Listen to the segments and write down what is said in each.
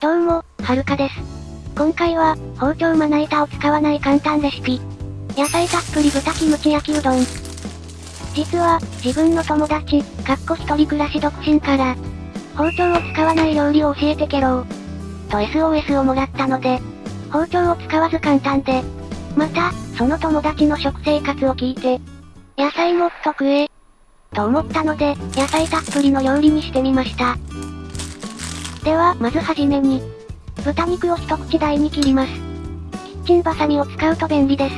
どうも、はるかです。今回は、包丁まな板を使わない簡単レシピ。野菜たっぷり豚キムチ焼きうどん。実は、自分の友達、かっこ一人暮らし独身から、包丁を使わない料理を教えてけろと SOS をもらったので、包丁を使わず簡単で、また、その友達の食生活を聞いて、野菜もっと食え、と思ったので、野菜たっぷりの料理にしてみました。では、まずはじめに、豚肉を一口大に切ります。キッチンバサミを使うと便利です。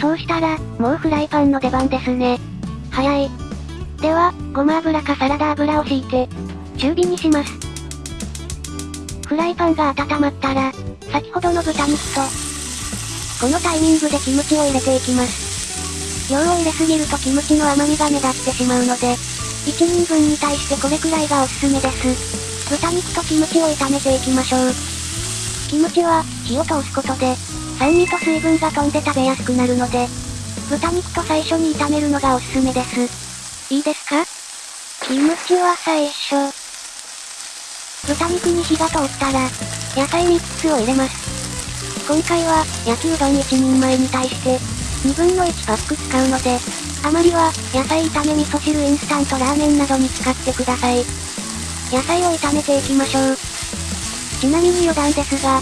そうしたら、もうフライパンの出番ですね。早い。では、ごま油かサラダ油を敷いて、中火にします。フライパンが温まったら、先ほどの豚肉と、このタイミングでキムチを入れていきます。量を入れすぎるとキムチの甘みが目立ってしまうので、1人分に対してこれくらいがおすすめです。豚肉とキムチを炒めていきましょう。キムチは、火を通すことで、酸味と水分が飛んで食べやすくなるので、豚肉と最初に炒めるのがおすすめです。いいですか？キムチは最初。豚肉に火が通ったら、野菜ミックスを入れます。今回は、焼きうどん1人前に対して、2分の1パック使うので、余りは、野菜炒め味噌汁インスタントラーメンなどに使ってください。野菜を炒めていきましょう。ちなみに余談ですが、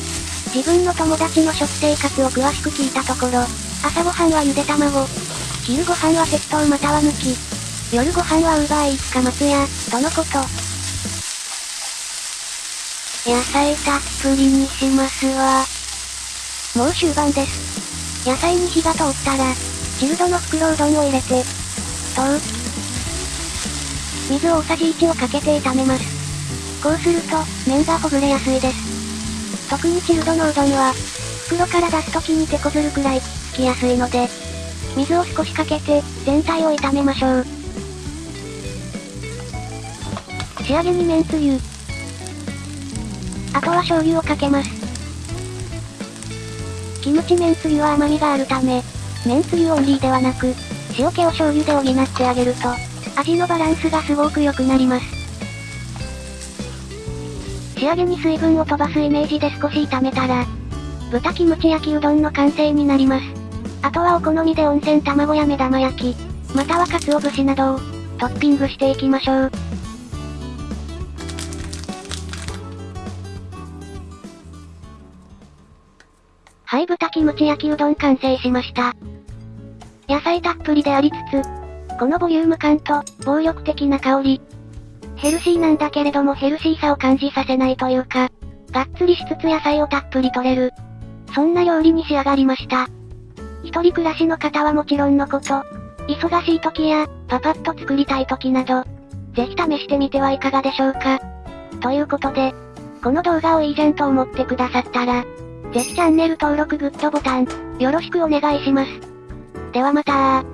自分の友達の食生活を詳しく聞いたところ、朝ごはんはゆで卵、昼ご飯は鉄糖または抜き、夜ご飯はウーバーイーツか松屋、とのこと。野菜たっぷりにしますわ。もう終盤です。野菜に火が通ったら、チルドの袋うどんを入れて、とう。水を大さじ1をかけて炒めます。こうすると、麺がほぐれやすいです。特にチルドのうどんは、袋から出すときに手こずるくらい、つきやすいので、水を少しかけて、全体を炒めましょう。仕上げに麺つゆ。あとは醤油をかけます。キムチ麺つゆは甘みがあるため、麺つゆオンリーではなく、塩気を醤油で補ってあげると、味のバランスがすごく良くなります。仕上げに水分を飛ばすイメージで少し炒めたら、豚キムチ焼きうどんの完成になります。あとはお好みで温泉卵や目玉焼き、または鰹節などを、トッピングしていきましょう。はい、豚キムチ焼きうどん完成しました。野菜たっぷりでありつつ、このボリューム感と、暴力的な香り。ヘルシーなんだけれどもヘルシーさを感じさせないというか、がっつりしつつ野菜をたっぷり取れる。そんな料理に仕上がりました。一人暮らしの方はもちろんのこと、忙しい時や、パパッと作りたい時など、ぜひ試してみてはいかがでしょうか。ということで、この動画をいいじゃんと思ってくださったら、ぜひチャンネル登録グッドボタン、よろしくお願いします。ではまた